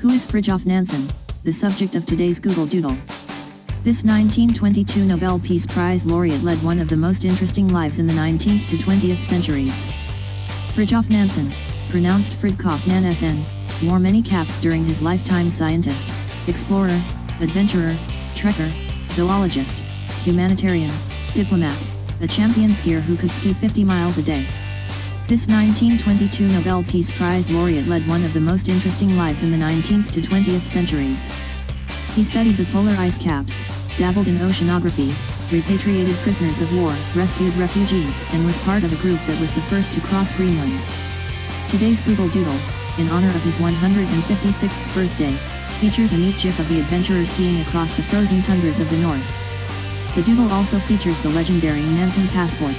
Who is Fridtjof Nansen, the subject of today's Google Doodle? This 1922 Nobel Peace Prize laureate led one of the most interesting lives in the 19th to 20th centuries. Fridtjof Nansen, pronounced Fridtjof Nansen, wore many caps during his lifetime scientist, explorer, adventurer, trekker, zoologist, humanitarian, diplomat, a champion skier who could ski 50 miles a day. This 1922 Nobel Peace Prize laureate led one of the most interesting lives in the 19th to 20th centuries. He studied the polar ice caps, dabbled in oceanography, repatriated prisoners of war, rescued refugees, and was part of a group that was the first to cross Greenland. Today's Google Doodle, in honor of his 156th birthday, features a neat gif of the adventurer skiing across the frozen tundras of the north. The doodle also features the legendary Nansen passport.